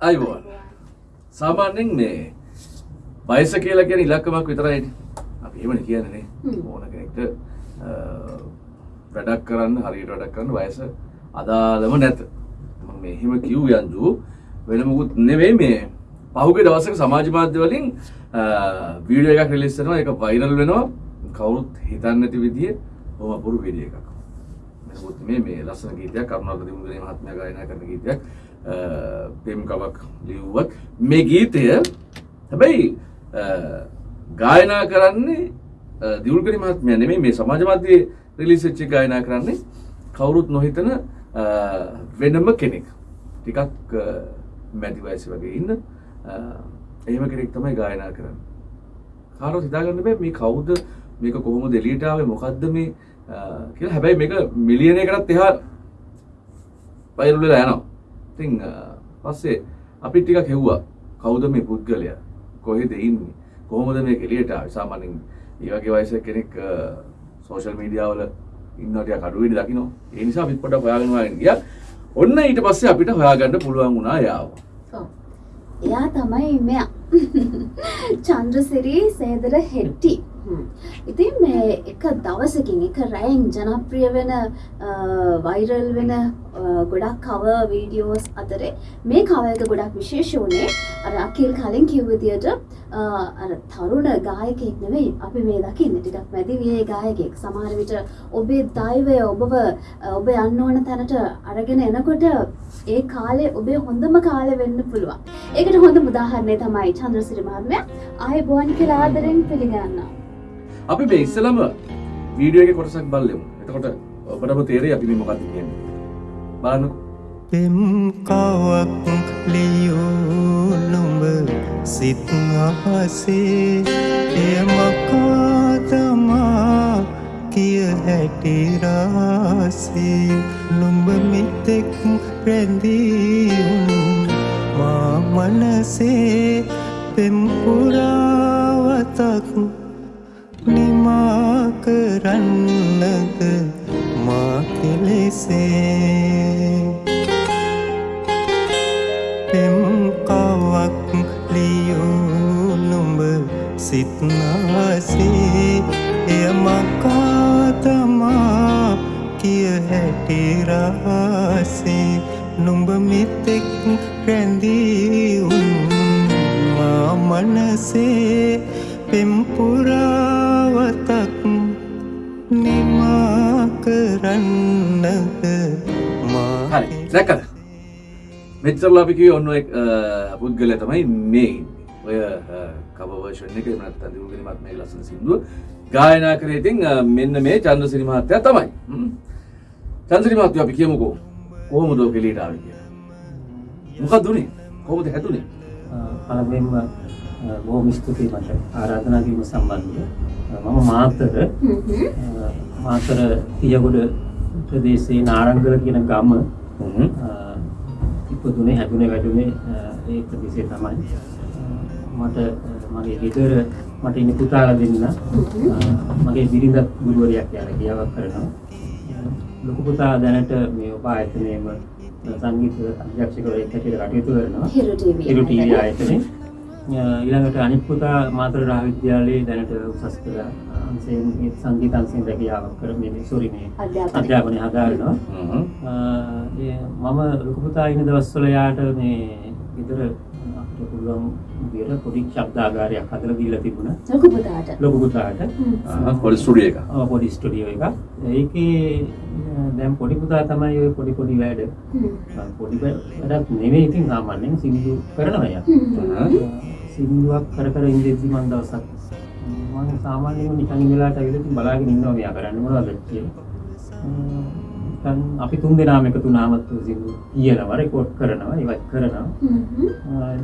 අයිබෝන්. සාමාන්‍යෙන් මේ වයස කියලා කියන ඉලක්කමක් විතරයි අපි එහෙමන කියනනේ ඕන කෙනෙක්ට වැඩක් කරන්න හරියට වැඩක් කරන්න වයස අදාළම නැත. මෙහෙම කිව් යන්දු වෙන මුකුත් නෙවෙයි මේ පහුගේ දවසක සමාජ මාධ්‍ය වලින් වීඩියෝ එකක් රිලීස් කරනවා. ඒක වෛරල් වෙනවා. කවුරුත් හිතන්නේ නැති විදිහේ බොහොම අපුරු වීඩියෝ එකක්. මේ මේ ලස්සන ගීතයක් කරුණාකර දිමුගනේ මහත්මයා ගායනා කරන ගීතයක් පෙම් කවක් ලිව්වත් මේ ගීතය හැබැයි ගායනා කරන්නේ දියුල්ගනි මහත්මයා නෙමෙයි මේ සමාජ මාධ්‍යයේ රිලීස් වෙච්ච ගායනා කරන්නේ කවුරුත් නොහිතන වෙනම කෙනෙක්. ටිකක් මැදි වයස වගේ ඉන්න එහෙම කෙනෙක් තමයි ගායනා කරන්න. කාරෝ හිතාගන්න බෑ මේ කවුද මේක කොහොම දෙලියටාවේ මොකක්ද මේ කියලා. හැබැයි මේක මිලියනය කරත් එහා පයිරුලලා යනවා. ඉතින් පස්සේ අපි ටිකක් හෙව්වා. කවුද මේ පුද්ගලයා? කොහෙද ඉන්නේ? කොහොමද මේ එළියට ආවේ? සාමාන්‍යයෙන් ඒ වගේ වයසක කෙනෙක් සෝෂල් මීඩියා වල ඉන්නවා ටිකක් අඩු වෙඩි දකින්න ඒ නිසා අපි පොඩ්ඩක් හොයාගෙන හොයාගෙන ගියා. ඔන්න ඊට පස්සේ අපිට හොයාගන්න පුළුවන් වුණා යාව එයා තමයි මෙයා. චන්ද්‍රසිරී සේදර හෙට්ටි. ඉතින් මේ එක දවසකින් එක රැයින් ජනප්‍රිය වෙන වෛරල් වෙන ගොඩක් කව වීඩියෝස් අතරේ මේ කවයක ගොඩක් විශේෂ වනේ අර අකිල් කලින් කිව්විදියට අර තරුණ ගායකෙක් නෙවෙයි අපි මේ දකින්න ටිකක් මැදි වියේ ගායකෙක් සමහර විට ඔබේ දෛවය ඔබව ඔබ යන්න ඕන තැනට අරගෙන එනකොට ඒ කාලේ ඔබේ හොඳම කාලෙ වෙන්න පුළුවන්. ඒකට හොඳ උදාහරණය තමයි චන්ද්‍රසිරි මහත්මයා ආයුබෝවන් කියලා ආදරෙන් පිළිගන්නවා. අපි මේ ඉස්සලම වීඩියෝ එකේ කොටසක් බලමු. එතකොට ඔබටම තේරෙයි අපි මේ මොකක්ද කියන්නේ. බලන්නකෝ. පෙම් කවක් ලියූ නුඹ සිත් අහසේ එය මකා තමා කිය හැටි රාසේ නුඹ මෙතෙක් රැඳී මා මනසේ පෙම් පුරාවතක් හැටි රහසේ නුඹ මෙතෙක් රැඳී උන් මා මනසේ පෙම්පුරාවතක් නිමා කරන්නද මා හරි. දැක්කද? මෙච්චරලා අපි කිව්වේ ඔන්න ඔය පුද්ගලයා තමයි මේ ඉන්නේ. ඔය කවර් වර්ෂන් එක එහෙම නැත්නම් දිනුගිනි මහත්මයාගේ ලස්සන සින්දුව ගායනා කරේ ඉතින් මෙන්න මේ චන්ද්‍රසිරි මහත්තයා තමයි. චන්ද්‍රසිරි මහත්තයා අපි කියමුකෝ කොහොමද ඔය කෙලියට ආවේ කියලා. මොකක්ද උනේ? කොහොමද හැදුනේ? පළමුවෙන්ම බොහොම ස්තුතියි මට ආරාධනා කිරීම සම්බන්ධව. මම මාතර මාතර තියගොඩ ප්‍රදේශයේ නාරංගල කියන ගම ඉපදුනේ හැදුනේ වැඩුනේ ඒ ප්‍රදේශයේ තමයි. මට මගේ ගෙදර මට ඉන්න පුතාලා දෙන්න මගේ බිරිඳ ගුරුවරියක් යන කියාවක් කරනවා. ලොකු පුතා දැනට මේ ඔබ ආයතනයේම සංගීත අධ්‍යක්ෂකවරයෙක් හැටියට කටයුතු කරනවා. හිරු ටීවී. ආයතනයේ ඊළඟට අනිත් පුතා මාතර රාජ විද්‍යාලයේ දැනට උසස් පෙළ අංශයෙන් මේ සංගීත අංශයෙන් රැකියාවක් කර මේ සෝරි මේ අධ්‍යාපනය. හදාරනවා. ඒ මම ලොකු පුතා ඉන්න දවස්වල යාට මේ ගෙදර අපිට පුළුවන් විදියට පොඩි ශබ්දාගාරයක් හදලා දීලා තිබුණා. ලොකු පුතාට. ලොකු පුතාට. පොඩි ස්ටුඩියෝ එක. ඔව් පොඩි ස්ටුඩියෝ එකක්. ඒකේ දැන් පොඩි පුතා තමයි ඔය පොඩි පොඩි වැඩ. පොඩි වැඩක් නෙවෙයි ඉතින් සාමාන්‍යයෙන් සින්දු කරනවා යා. සින්දුවක් කර කර ඉඳිද්දි මම දවසක් මම සාමාන්‍යයෙන් නිකන් ඉඳලාට ඇවිල්ලා ඉතින් බලාගෙන ඉන්නවා මෙයා කරන්නේ මොනවද කියලා. දැන් අපි තුන් දෙනාම එකතු වුණාමත් සින්දු කියනවා රෙකෝඩ් කරනවා ඉවත් කරනවා.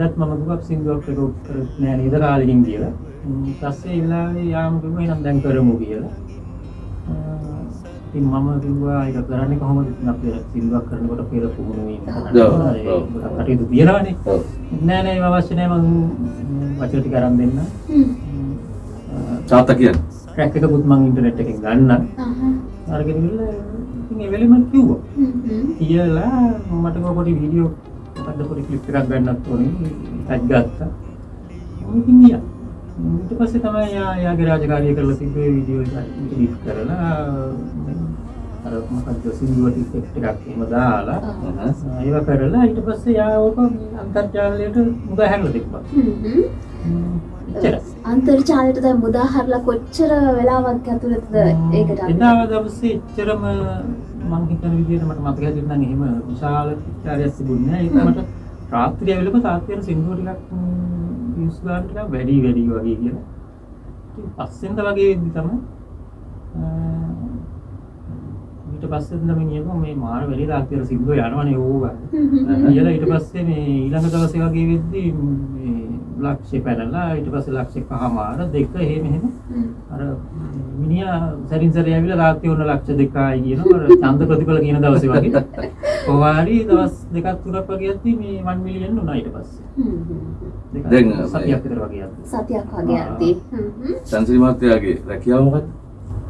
එදත් මම දුකක් සින්දුවක් රෙකෝඩ් කරත් නෑ නේද කාලෙකින් කියලා. පස්සේ ඒ වෙලාවේ යාම කිව්වා එහෙනම් දැන් කරමු කියලා. ඉතින් මම කිව්වා ඒක කරන්නේ කොහොමද ඉතින් අපි සින්දුවක් කරනකොට පෙර පුහුණු වීම කටයුතු තියනවානේ. නෑ නෑ ඒව අවශ්‍ය නෑ මම වචන ටික අරන් දෙන්න. තාත්තා කියන්නේ. ට්‍රැක් එකකුත් මම ඉන්ටර්නෙට් එකෙන් ගන්න. අරගෙන ගිහලා ඉතින් ඒ වෙලෙම කිව්වා. කියලා මට පොඩි වීඩියෝ මොකද්ද පොඩි ක්ලිප් එකක් ගන්නත් ඕනේ. ටැග් ගත්තා. ඉතින් ගියා. ඊට පස්සේ තමයි යා යාගේ රාජකාරිය කරලා තිබ්බේ වීඩියෝ එක එඩිට් කරලා. අර මොකක්ද සින්දුවට ඉෆෙක්ට් එකක් එහෙම දාලා. ඒව කරලා ඊට පස්සේ යා ඕක අන්තර්ජාලයට මුදා හැරලා තිබ්බා. අන්තර්ජාලයට දැන් මුදාහරලා කොච්චර වෙලාවක් ඇතුළතද ඒකට අපි- එදා දවසේ එච්චරම මං හිතන විදිහට මට මතක හැටියට නම් එහෙම විශාල චාරයක් තිබුණේ නැහැ. ඒක මට රාත්‍රිය වෙලක තාත්තේන සින්දුව ටිකක් views ගන්න ටිකක් වැඩි වැඩි වගේ කියලා. ඉතින් පස්සෙන්ද වගේ වෙද්දි තමයි ඊට පස්සේ නම් කියනවා මේ මාර වැඩි රාත්‍රිය සින්දුව යනවනේ ඕවා. කියලා ඊට පස්සේ මේ ඊළඟ දවසේ වගේ වෙද්දි මේ ලක්ෂය පැනලා ඊට පස්සේ ලක්ෂය පහමාර දෙක එහෙම එහෙම හ්ම්. අර මිනිහා සැරින් සැරේ ඇවිල්ලා රාත්‍රී වුණ ලක්ෂ දෙකයි කියනවා අර ඡන්ද ප්‍රතිඵල කියන දවසේ වගේ කොහොමාරි දවස් දෙකක් තුනක් වගේ යද්දි මේ 1 මිලියන් වුණා ඊට පස්සේ හ්ම් හ්ම්. දෙකක් දැන් සතියක් විතර වගේ යද්දි සතියක් වගේ හ්ම්. සංසිරි මහත්තයාගේ රැකියාව මොකක්ද?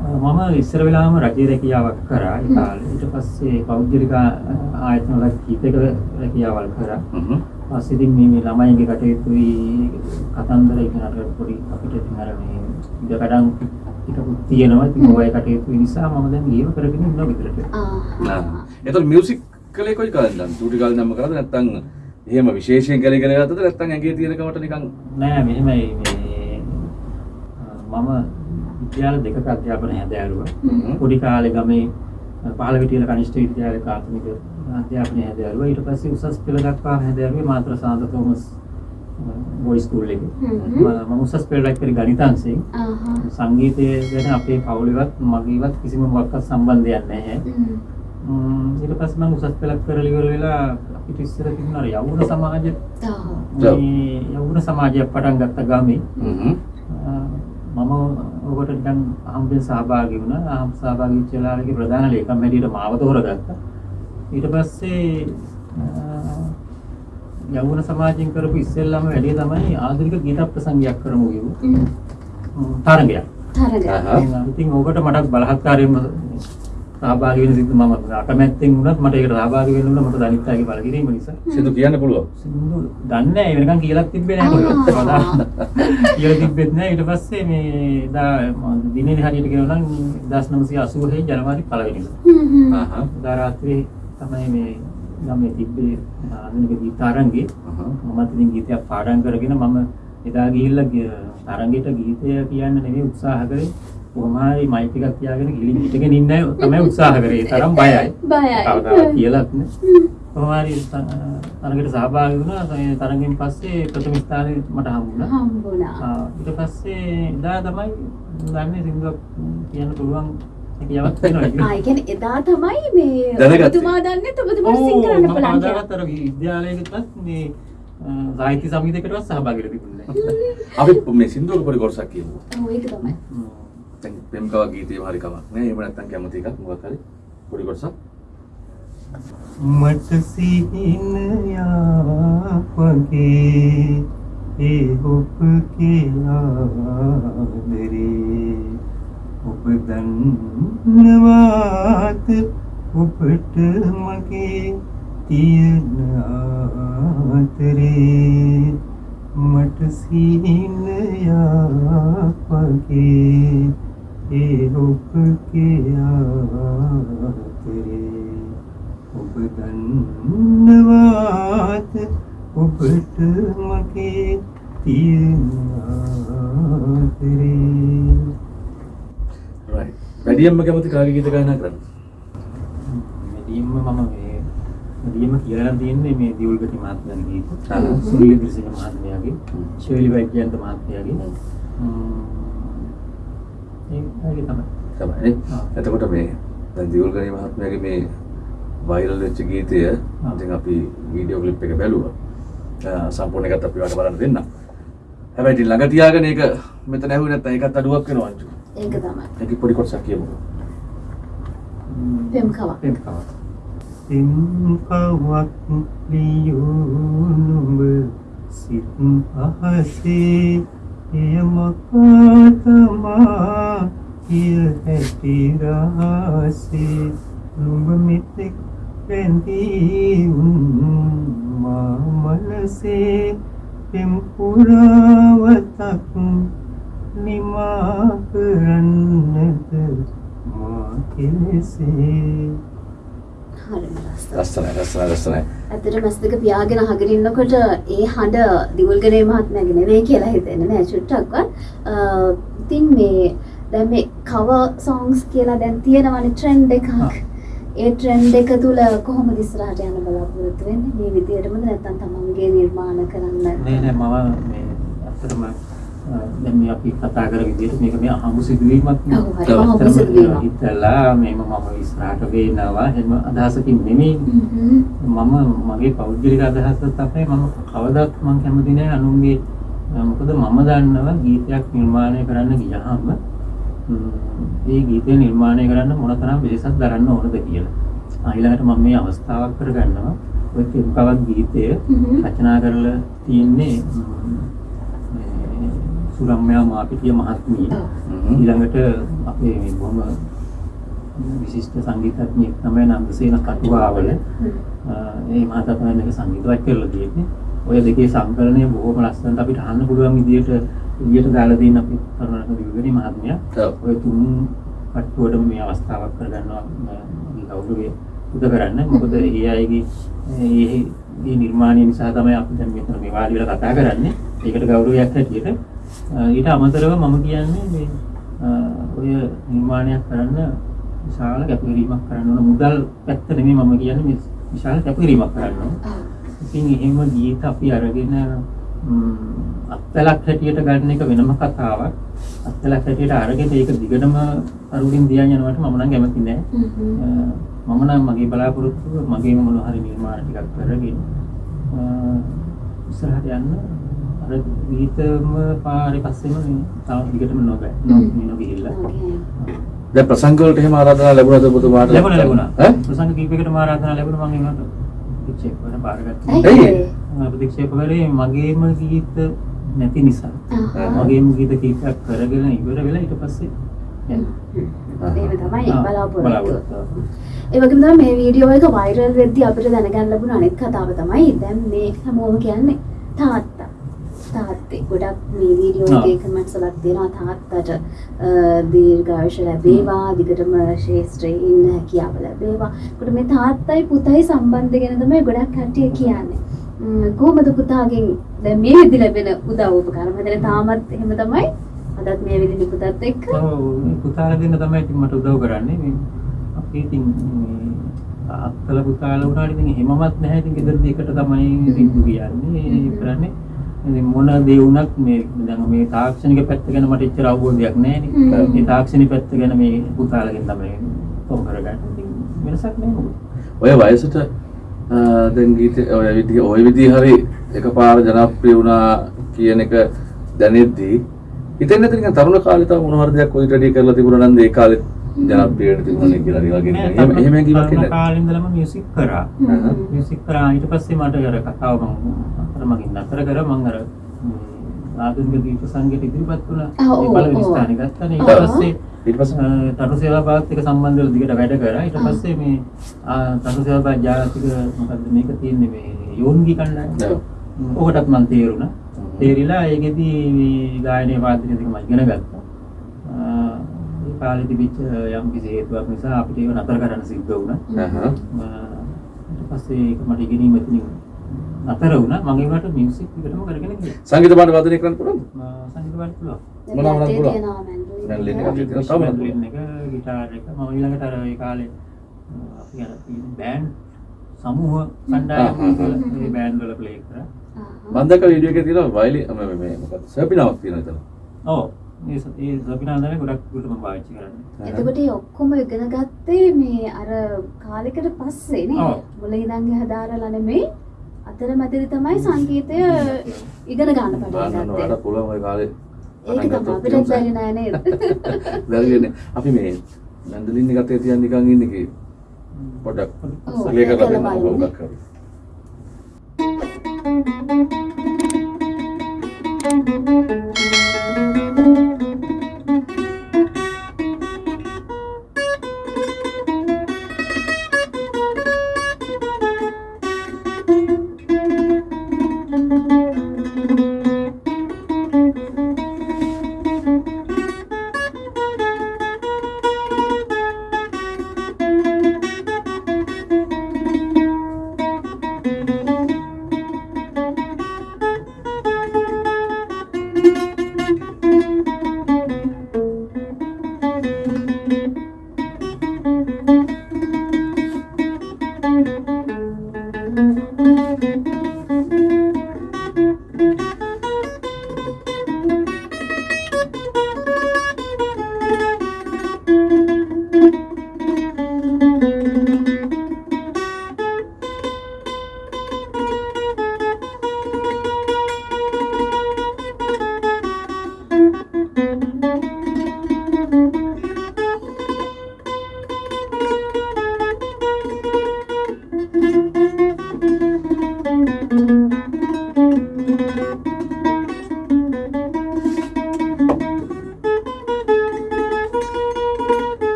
මම ඉස්සර වෙලාම රජයේ රැකියාවක් කරා ඒ කාලේ ඊට පස්සේ පෞද්ගලික ආයතන වල කීපයක රැකියාවල් කරා. පස්සේ ඉතින් මේ මේ ළමයින්ගේ කටයුතුයි කතන්දර ඉගෙන අර පොඩි අපිට ඉතින් අර මේ ඉඩකඩම් ටිකකුත් තියෙනවා ඉතින් ඔය කටයුතු නිසා මම දැන් ගේම කරගෙන ඉන්නවා විතරට ආහ්. එතකොට මියුසික් කලේ කොයි කාලෙන්ද? චූටි කාලේ නම් කරාද නැත්නම් එහෙම විශේෂයෙන් කලේ ඉගෙන ගත්තද නැත්නම් ඇඟේ තියෙන කමට නිකන් නෑ මෙහෙමයි මේ මම විද්‍යාල දෙකක අධ්‍යාපන හැදෑරුවා. පොඩි කාලේ ගමේ පහළ විටියල කනිෂ්ඨ විද්‍යාලයේ ප්‍රාථමික අධ්‍යාපනය හැදෑරුවා ඊට පස්සේ උසස් පෙළ දක්වා හැදෑරුවේ මාතර සාන්ත තෝමස් බොයි ස්කූල් එකේ. මම උසස් පෙළ රැක්කේ ගණිතාංශයෙන් ආහා. සංගීතය ගැන අපේ පවුලෙවත් මගේවත් කිසිම මොකක්වත් සම්බන්ධයක් නැහැ ඊට පස්සේ මම උසස් පෙළක් කරලා ඉවර වෙලා අපිට ඉස්සර තිබුණ අර යවුන සමාජ ආහ්. මේ යවුන සමාජයක් පටන් ගත්ත ගමේ ඔකට නිකන් හම්බෙන් සහභාගී වුණා. හම් සහභාගී වෙච්ච වෙලාවේ ප්‍රධාන ලේකම් හැටියට මාව තෝරගත්තා. ඊට පස්සේ යවුන සමාජයෙන් කරපු ඉස්සෙල්ලාම වැඩේ තමයි ආධුනික ගීත ප්‍රසංගයක් කරමු කිව්ව. තරගයක්. තරග. ආහා. ඉතින් ඕකට මට බලහත්කාරයෙන්ම සහභාගී වෙන සිද්ධ මම අකමැත්තෙන් වුණත් මට ඒකට සහභාගී වෙන්න උනා මට දනිත් අයගේ බල කිරීම නිසා. සිදු කියන්න පුළුවන්. සින්දු දන්නේ නැහැ වෙනකන් කියලාත් තිබ්බේ නැහැ කොහෙවත්. කියලා තිබ්බෙත් නැහැ ඊට පස්සේ මේ දා මම දිනේ හරියට කියනවා නම් 1980 ජනවාරි පළවෙනිදා. හ්ම් හ්ම්. ආහා. දා රාත්‍රියේ තමයි මේ ගමේ තිබ්බේ ආධුනික ගීත ආරංගේ. ආහා. මමත් ඉතින් ගීතයක් පාඩම් කරගෙන මම එදා ගිහිල්ලා තරංගෙට ගීතය කියන්න නෙමෙයි උත්සාහ කරේ. කොහොම හරි මයික් එකක් තියාගෙන ගිලින් හිටගෙන ඉන්න අය තමයි උත්සාහ කරේ. තරම් බයයි. බයයි. කවදාවත් කියලාත් නෑ. හ්ම්. කොහොම හරි තරඟට සහභාගී වුණා. ඒ තරඟෙන් පස්සේ ප්‍රථම ස්ථානෙ මට හම්බුණා. හම්බුණා. ඊට පස්සේ එදා තමයි දන්නේ සින්දුවක් කියන්න පුළුවන් හැකියාවක් තියෙනවා ආ. ඒ කියන්නේ එදා තමයි මේ. ඔබතුමා දන්නේ ඔබතුමාට ඔව්, සිං කරන්න මම පුළුවන් කියලා. කවදාවත් අර විද්‍යාලයකටවත් මේ සාහිත්‍ය සමිතියකටවත් සහභාගී වෙලා තිබුණේ නැහැ. අපි මේ සින්දුවක පොඩි කොටසක් කියමු. ඔව් ඒක තමයි. හ්ම්. දැන් පෙම්කව ගීතේම හරි කමක් නෑ. එහෙම නැත්නම් කැමති එකක් මොකක් හරි පොඩි කොටසක්. මට සිහිනයක් වගේ ඒ ඔබගේ ආදරේ ඔබ දන්නවාද ඔබට මගේ තියෙන ආදරේ මට සිහිනයක් වගේ ඒ ඔබගේ ආදරේ ඔබ දන්නවාද ඔබට මගේ තියෙන ආදරේ right. වැඩියෙන්ම කැමති කාගේ ගීත ගායනා කරන්නේ? මෙදීම මම මේ මෙදීම කියලා තියෙන්නේ මේ දියුල්ගටි මහත්මයාගේ ගීත. සුනිල් දිරිසේන මහත්මයාගේ. ශෛලි වෛද්‍යන්ත මහත්මයාගේ. හ්ම්. ම්ම්. ඒ වගේ තමයි. එතකොට මේ දැන් දියුල්ගණී මහත්මයාගේ මේ වයිරල් වෙච්ච ගීතය. ඉතින් අපි වීඩියෝ ක්ලිප් එක බැලුවා. සම්පූර්ණ එකත් අපි වට බලන්න දෙන්න. හැබැයි ඉතින් ළඟ තියාගෙන ඒක මෙතන ඇහුවේ නැත්නම් ඒකත් අඩුවක් වෙනවා අංජු. ඒක තමයි. ඒක පොඩි කොටසක් කියමු. ම්ම්. පෙම් කවක්. පෙම් කවක්. සිම්කවක් ලියුනුඹ සිත් අහසේ එයමකාතමා කිය හැටි රහසේ නුඹ මෙතෙක් රැඳී මා මනසේ පෙම් පුරාවතක් නිමා කරන්නද මා කෙලෙසේ හරිම ලස්සනයි. ලස්සනයි ලස්සනයි ලස්සනයි ඇත්තට මස් දෙක පියාගෙන අහගෙන ඉන්නකොට ඒ හඬ දිවුල්ගනේ මහත්මයාගේ නෙවෙයි කියලා හිතෙන්නේ නෑ චුට්ටක්වත්. ඉතින් මේ දැන් මේ cover songs කියලා දැන් තියෙනවනේ trend එකක්. ඒ trend එක තුල කොහොමද ඉස්සරහට යන්න බලාපොරොත්තු වෙන්නේ? මේ විදියටමද නැත්නම් තමන්ගේ නිර්මාණ කරන්න? නෑ නෑ මම මේ ඇත්තටම අ, දැන් මේ අපි කතා කර විදිහට මේක මේ අහඹු සිදුවීමක් නේ. ඔව්, හරිම අහඹු ඇත්තටම සිදුවීමක්. හිතලා මේම මම ඉස්සරහට වෙනවා එහෙම අදහසකින් නෙමෙයි. මම මගේ පෞද්ගලික අදහස තමයි මම කවදාත් මම කැමති නෑ අනුන්ගේ මොකද මම දන්නවා ගීතයක් නිර්මාණය කරන්න ගියහම ම්, ඒ ගීතය නිර්මාණය කරන්න මොනතරම් වෙහෙසක් දරන්න ඕනද කියලා. ඊළඟට මම මේ අවස්ථාවක් කරගන්නවා ඔය කෙම්කවත් ගීතය. රචනා කරලා තියෙන්නේ සුරම්‍යා මාපිටිය මහත්මිය. ඊළඟට අපේ මේ බොහොම විශිෂ්ට සංගීතඥයෙක් තමයි නන්දසේන කටුවාවල. ඒ මහතා තමයි මේක සංගීතවත් කරලා තියෙන්නේ. ඔය දෙකේ සංකලනය බොහොම ලස්සනට අපිට අහන්න පුළුවන් විදියට එළියට දාලා දෙන්න අපි කරුණාකර දිවිගනි මහත්මයා. ඔය තුන් කට්ටුවටම මේ අවස්ථාවක් කරගන්නවා කවුරුගේ උද කරන්න. මොකද ඒ අයගේ මේ නිර්මාණය නිසා තමයි අපි දැන් මෙතන මේ වාඩි වෙලා කතා කරන්නේ. ඒකට ගෞරවයක් හැටියට. ඊට අමතරව මම කියන්නේ මේ ඔය නිර්මාණයක් කරන්න විශාල කැපකිරීමක් කරන්න ඕන. මුදල් පැත්ත නෙමෙයි මම කියන්නේ මේ විශාල කැපකිරීමක් කරන්න ඕන. ඉතින් එහෙම ගීත අපි අරගෙන ම්, අත්ලක් හැටියට ගන්න එක වෙනම කතාවක්. අත්ලක් හැටියට අරගෙන ඒක දිගටම අරුලින් දියන් යනවට මම නම් කැමති නෑ. මම නම් මගේ බලාපොරොත්තුව මගේම මොනවා හරි නිර්මාණ ටිකක් කරගෙන ඉස්සරහට යන්න අර ගීතම පාරේ පස්සෙම තව දිගටම නොබෑ. නො- නොගිහිල්ලා. Okay. දැන් ප්‍රසංග වලට එහෙම ආරාධනා ලැබුණාද ඔබතුමාට ලැබුණා ලැබුණා. ඈ ප්‍රසංග කීපයකටම ආරාධනා ලැබුණා මම ඒකට ප්‍රතික්ෂේප කරලා බාරගත්තා. ඇයි ප්‍රතික්ෂේප කරේ මගේම ගීත නැති නිසා. මගේම ගීත කීපයක් කරගෙන ඉවර වෙලා ඊට පස්සේ. එහෙම තමයි. බලාපොරොත්තු. ඒ වගේම තමයි මේ වීඩියෝ එක වෛරල් වෙද්දී අපිට දැනගන්න ලැබුණ අනෙක් කතාව තමයි දැන් මේ හැමෝම කියන්නේ තාත්තා. තාත්තේ ගොඩක් මේ වීඩියෝ. එකේ කමෙන්ට්ස් වලක් තියෙනවා තාත්තට දීර්ඝායුෂ ලැබේවා දිගටම ශේෂ්ත්‍රයේ ඉන්න හැකියාව ලැබේවා. ඒකට මේ තාත්තයි පුතයි සම්බන්ධ ගැන තමයි ගොඩක් කට්ටිය කියන්නේ. කොහොමද පුතාගෙන් දැන් මේ විදි ලැබෙන උදව් උපකාර මම තාමත් එහෙම තමයි අදත් මේ විදි පුතත් එක්ක ඔව් පුතාලා දෙන්න තමයි ඉතින් මට උදව් කරන්නේ. මේ අපි ඉතින් මේ අත්තල පුතාලා වුණාට ඉතින් එහෙමවත් නැහැ. ඉතින් ගෙදරදී එකට තමයි සිද්ධු කියන්නේ. කරන්නේ ඉතින් මොන දේ වුණත් මේ දැන් මේ තාක්ෂණික පැත්ත ගැන මට එච්චර අවබෝධයක් නැහැ. නේ. මේ තාක්ෂණික පැත්ත ගැන මේ පුතාලගෙන් තමයි තොම් කරගන්නේ. ඉතින් වෙනසක් නැහැ. ඔය වයසට දැන් ගීත ඔය විදිහ ඔය විදිහ හරි එකපාර ජනප්‍රිය වුණා කියන එක දැනෙද්දී හිතෙන්නේ නැති නිකන් තරුණ කාලේ තව මොන හරි දෙයක් ඔයිට රෙඩි කරලා තිබුණා නම් ඒ කාලේ ජනප්‍රිය වෙන්න තිබුණා කියලා ඒ වගේ නෑ, නිකන්. එහෙම එහෙම එන්නේ නැහැ. කාලේ ඉඳලම මියුසික් කරා. මියුසික් කරා ඊට පස්සේ මට අර කතාව මම මගින් නතර කර මම අර ආධුනික දීප සංගීත ඉදිරිපත් වුණා. ඒ පළවෙනි. ස්ථානෙ ගත්තා. ඊට පස්සේ ඊට පස්සේ තරු සේවා භාගත් එක්ක සම්බන්ධ වෙලා දිගට වැඩ කරා. ඊට. පස්සේ මේ තරු සේවා භාග ජාතික මොකද්ද මේක තියෙන්නේ මේ යෝන්ගි කණ්ඩායම. ඔකටත් මම තේරුණා. තේරිලා ඒකෙදි මේ ගායනයේ වාදනය දෙක මම ඉගෙන ගත්තා. කාලේ තිබිච්ච යම් කිසි හේතුවක් නිසා අපිට ඒක නතර කරන්න සිද්ධ වුණා. ඊට පස්සේ ඒක මට ඉගෙනීම එතනින් නතර වුණා. මගේ වට මියුසික් එකටම කරගෙන ගියා. සංගීත පාඨ වාදනය කරන්න පුළුවන්ද? සංගීත බලන්න පුළුවන්. මොනවා මොනවද පුළුවන්? මැන්ඩලින් එක. තියෙනවා, තව මැන්ඩලින් එක, ගිටාර් එක. මම ඊළඟට අර ඒ කාලේ අපි අර බෑන්ඩ් සමූහ කණ්ඩායම්. මේ බෑන්ඩ් වල ප්ලේ කරා. දැක්ක වීඩියෝ එකේ තියෙනවා වයලි මේ මේ මොකක්ද සර්පිනාවක් තියෙනවා එතන. ඔව්. ඒ ඒ සබිනාදනේ ගොඩක් දුරට මම පාවිච්චි කරන්නේ. එතකොට ඒ ඔක්කොම ඉගෙන ගත්තේ මේ අර කාලෙකට පස්සේ නේ ඔව්. මුල ඉඳන් හදාරලා නෙමෙයි අතරමැදි තමයි සංගීතය ඉගෙන ගන්න පටන් ගත්තේ. ඔයාලට පුළුවන් ওই කාලේ ඒක තමයි අපිට බැරි නෑ නේද? බැරිනේ. අපි මේ මැන්ඩලින් එකත් ඒ තියන් නිකන් ඉන්නේ කි. පොඩ්ඩක් ප්ලේ කරලා කරලා දෙන්න බලන්න. මොකක් කරේ. ෂා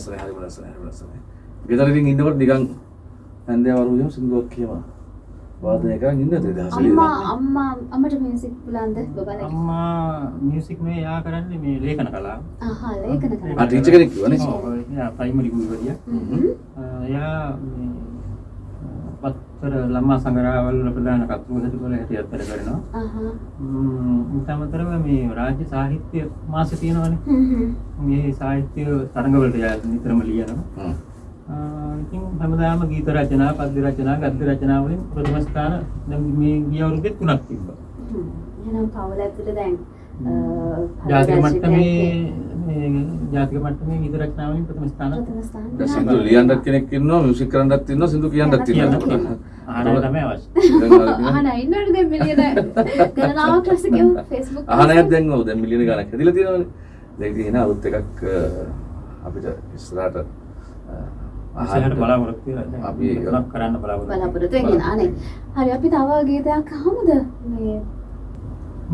ලස්සනයි හරි ලස්සනයි හරි ලස්සනයි ගෙදර ඉතින් ඉන්නකොට නිකන් හැන්දෑව වරුවෙම සින්දුවක් කියවා. වාදනය කරන් ඉන්නද දහසලේ අම්මා අම්මා අම්මට මියුසික් පුලන්ද බබලගේ අම්මා මියසික් මේ යා කරන්නේ මේ ලේඛන කලා ආහා ලේඛන ආ කරා ටීචර් කෙනෙක් කිව්වනේ එයා ප්‍රයිමරි ගුරුවරිය. හ්ම්. එයා පත්තර ළමා සංග්‍රහවල ප්‍රධාන කතුවදකල හැටියට වැඩ කරනවා. අමතරව මේ රාජ්‍ය සාහිත්‍ය මාසෙ තියෙනවනේ. මේ සාහිත්‍ය තරඟවලට එයා නිතරම ලියනවා. ඉතින් හැමදාම ගීත රචනා පද්‍ය රචනා ගද්‍ය රචනා වලින් ප්‍රථම ස්ථාන මේ ගිය අවුරුද්දේ තුනක් තිබ්බා. හ්ම්. එහෙනම් පවුල ඇතුළේ දැන් ජාතික මට්ටමේ ජාතික මට්ටමේ ගීත රචනා වලින් ප්‍රථම ස්ථාන. ප්‍රථම ස්ථාන. දැන් සින්දු ලියන්නත් කෙනෙක් ඉන්නවා මියුසික් කරන්නත් ඉන්නවා සින්දු කියන්නත් කියන්න ඉන්නවා. අහන්න තමයි අවශ්‍ය. අහන ඉන්නවද දැන් මිලියන ගණනාවක් රස කියමු Facebook අහනයක් දැන් ඔව් දැන් මිලියන ගණක් හැදිලා තියෙනවානේ. දැන් ඉතින් එන අලුත් එකක් අපිට ඉස්සරහට ඉස්සරහට බලාපොරොත්තු දැන් අපි- කරන්න බලාපොරොත්තු බලාපොරොත්තු වෙගෙන අනේ හරි අපි තව ගීතයක් අහමුද? මේ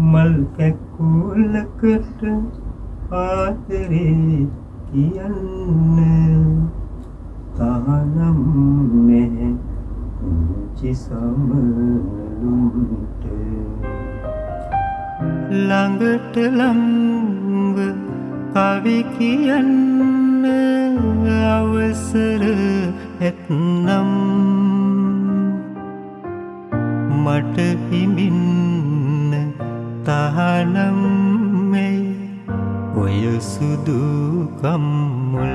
මල් කැක්කුලකට ආදරේ කියන්න තානම් මෙ පුංචි සමනලුන්ට ළඟට ළංව කවි කියන්න අවසර ඇත්නම් මට හිමින්න තහනම් මේ ඔය සුදු කම්මුල්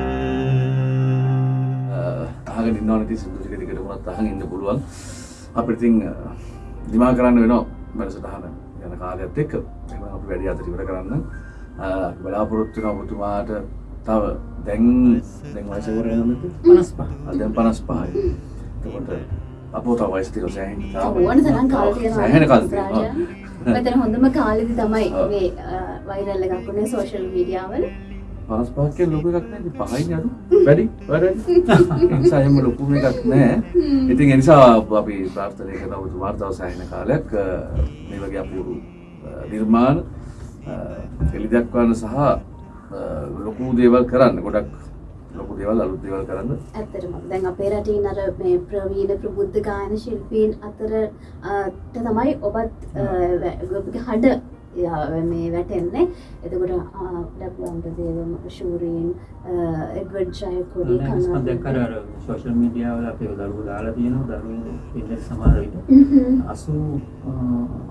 අහගෙන ඉන්නවනේ ඉතින් සින්දු ටික ටිකට වුණත් අහන් ඉන්න පුළුවන්. අපිට ඉතින් දිමා කරන්න වෙනවා වැඩසටහන යන කාලයත් එක්ක. එහෙනම් අපි වැඩි අතර ඉවර කරන්න. අ, අපි බලාපොරොත්තු වෙනවා ඔබතුමාට තව දැන් දැන් වයස ඉවර වෙනවද 55 ආ, දැන් 55යි එතකොට අපෝ තව වයස තියෙනවා සෑහෙන තරම් කාල තියෙනවා සෑහෙන කාල තියෙනවා. රාජා. මෙතන හොඳම කාලෙදි තමයි. මේ වෛරල් එකක් වුණේ සෝෂල් මීඩියා වල. 55 කියන ලොකු එකක් නෑ. ඉතින් පහයිනේ අඩු වැඩි? වැඩි. එහෙම ලොකු එකක් නෑ. ඉතින් ඒ නිසා අපි ප්‍රාර්ථනා කරනවා ඔබතුමාට තව සෑහෙන කාලයක් මේ වගේ අපූර්ව නිර්මාණ අ, එළිදක්වන්න සහ ලොකු දේවල් කරන්න. ගොඩක් ලොකු දේවල් අලුත් දේවල් කරන්න. ඇත්තටම. දැන් අපේ රටින් අර මේ ප්‍රවීණ ප්‍රබුද්ධ ගායන ශිල්පීන් අතර තමයි ඔබත් ඔබගේ හඬ මේ වැටෙන්නේ. එතකොට ලැබුවන්ට දේවම ශූරීන් එඩවඩ් ජයකොඩි මම දැක්කර අර සෝෂල් මීඩියා වල අපේ දරුවෝ දාලා තියෙනවා දරුවෝ ඉන්න සමහර විට 80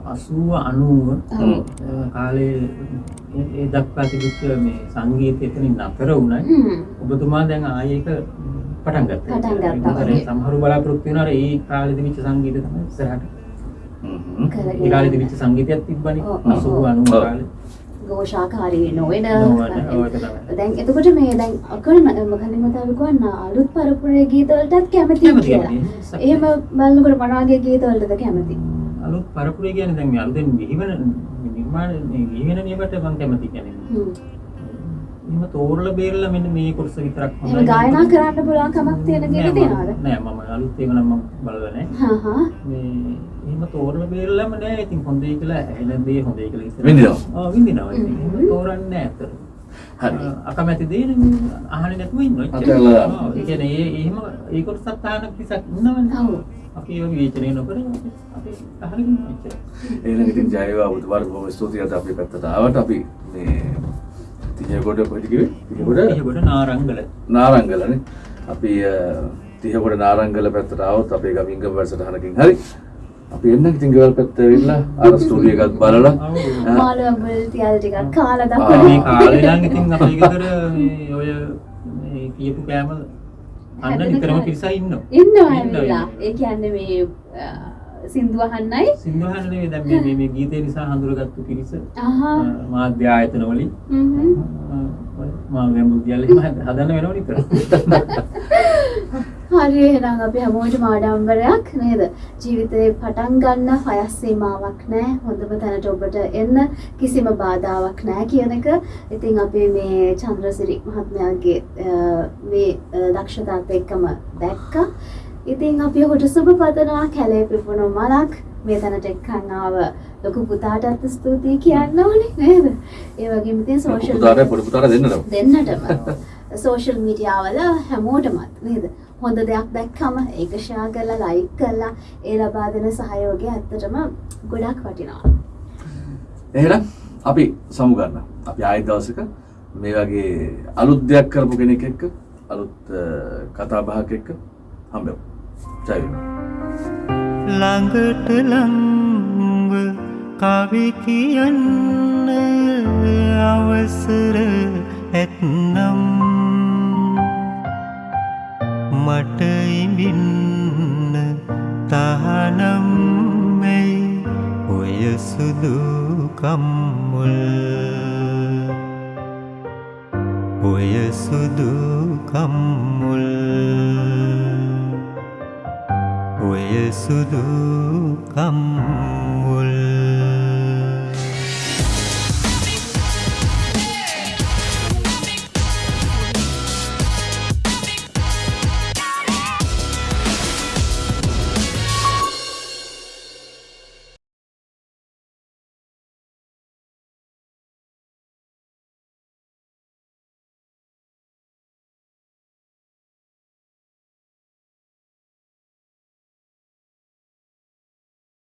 80 90 කාලේ ඒ- දක්වා තිබිච්ච මේ සංගීතය එතනින් නතර වුණයි ඔබතුමා දැන් ආයේ ඒක පටන් ගත්තා. පටන් ගත්තා. සමහරු බලාපොරොත්තු වෙනවා ඒ කාලේ තිබිච්ච සංගීතය තමයි ඉස්සරහට. ඒ කාලේ තිබිච්ච සංගීතයක් තිබ්බනේ. ඔව්, 80 ඔව්. 90 ඔව්. කාලේ. ගෝෂාකාරී නොවෙන. දැන් එතකොට මේ දැන් අකරන මකලින් මතාව ගන්න අලුත් පරපුරේ ගීතවලටත් කැමති කියලා. එහෙම බලනකොට මොනවාගේ ගීතවලටද කැමති? අලුත් පරපුරේ කියන්නේ දැන් මේ අලුතෙන් බිහිවන නිර්මාණ මේ බිහිවෙන නියමට මම කැමති කියන්නේ. හ්ම්. එහෙම තෝරලා බේරලා මෙන්න මේ කොටස විතරක් එහෙම ගායනා කරන්න පුළුවන් කමක් තියෙන නෑ, ගීත මම- තියනවද? නෑ මම අලුත් ඒවා නම් මම බලලා නෑ. හා හා. මේ එහෙම තෝරලා බේරලාම නෑ. ඉතින් හොඳයි කියලා ඇහෙන දේ හොඳයි කියලා ඉස්සරහ. විඳිනවා. ඔව් විඳිනවා. ඉතින් හ්ම්. එහෙම තෝරන්නේ නෑ අතට. හරි අකමැති දේ අහන්නේ නැතුව ඉන්නවා. ඔව්, ඒ කියන්නේ ඒ එහෙම ඒ කොටසත් අහන කිසක් ඉන්නවනේ. ඔව්. අපි ඒක විවේචනය නොකර අපි අහගෙන. එච්චරයි. එහෙනම් ඉතින් ජය වේවා ඔබතුමාට බොහොම ස්තුතියි අද අපේ පැත්තට ආවට අපි මේ කිව්වේ? තිහකොඩ ඒකට නාරංගල. නාරංගලනේ අපි තිහකොඩ නාරංගල පැත්තට ආවොත් අපේ ගමින්ගම වැඩසටහනකින් හරි. අපි එන්න ඉතින් ගෙවල් පැත්ත ඇවිල්ලා අර ස්ටුඩියෝ එකක් බලලා. ඔය මේ කියපු කෑම අන්න නිතරම ඉන්නවා, ඇවිල්ලා. ඉන්නවා. ඒ කියන්නේ මේ සින්දු අහන්නයි. සිංහල නෙවෙයි දැන් මේ මේ- ගීතය නිසා හඳුනගත්තු පිරිස මාධ්‍ය ආයතන වලින් හ්ම්. මා ගැඹුරුදියල් එහෙම හද- හදන්න වෙනව නිතර. හරි එහෙනම් අපි හැමෝටම ආඩම්බරයක් නේද ජීවිතේ පටන් ගන්න වයස් සීමාවක් නැහැ හොඳම තැනට ඔබට එන්න කිසිම බාධාවක් නැහැ කියන එක ඉතින් අපි මේ චන්ද්‍රසිරි මහත්මයාගේ මේ දක්ෂතාවත් එක්කම දැක්කා ඉතින් අපි ඔහුට සුබ පතනවා කැලේ පිපුණු මලක් මේ තැනට එක්කන් ආව ලොකු පුතාටත් ස්තුතියි කියන්න ඕනේ නේද? ඒ වගේම ඉතින් සෝෂල් පුතාට පොඩි පුතාට දෙන්නට දෙන්නටම සෝෂල් මීඩියාවල හැමෝටමත් නේද? හොඳ දෙයක් දැක්කම ඒක ෂෙයා කරලා ලයික් කරලා ඒ ලබා දෙන සහයෝගය ඇත්තටම ගොඩක් වටිනවා. එහෙනම් අපි සමු ගන්න. අපි ආයෙත් දවසක මේ වගේ අලුත් දෙයක් කරපු කෙනෙක් එක්ක අලුත් කතා බහක් එක්ක හම්බෙමු. ජය වේවා. ළඟට ළංව කවි කියන්න අවසර ඇත්නම් මට ඉඹින්න තහනම් මෙයි ඔය සුදු කම්මුල් ඔය සුදු කම්මුල් ඔය සුදු කම්මුල්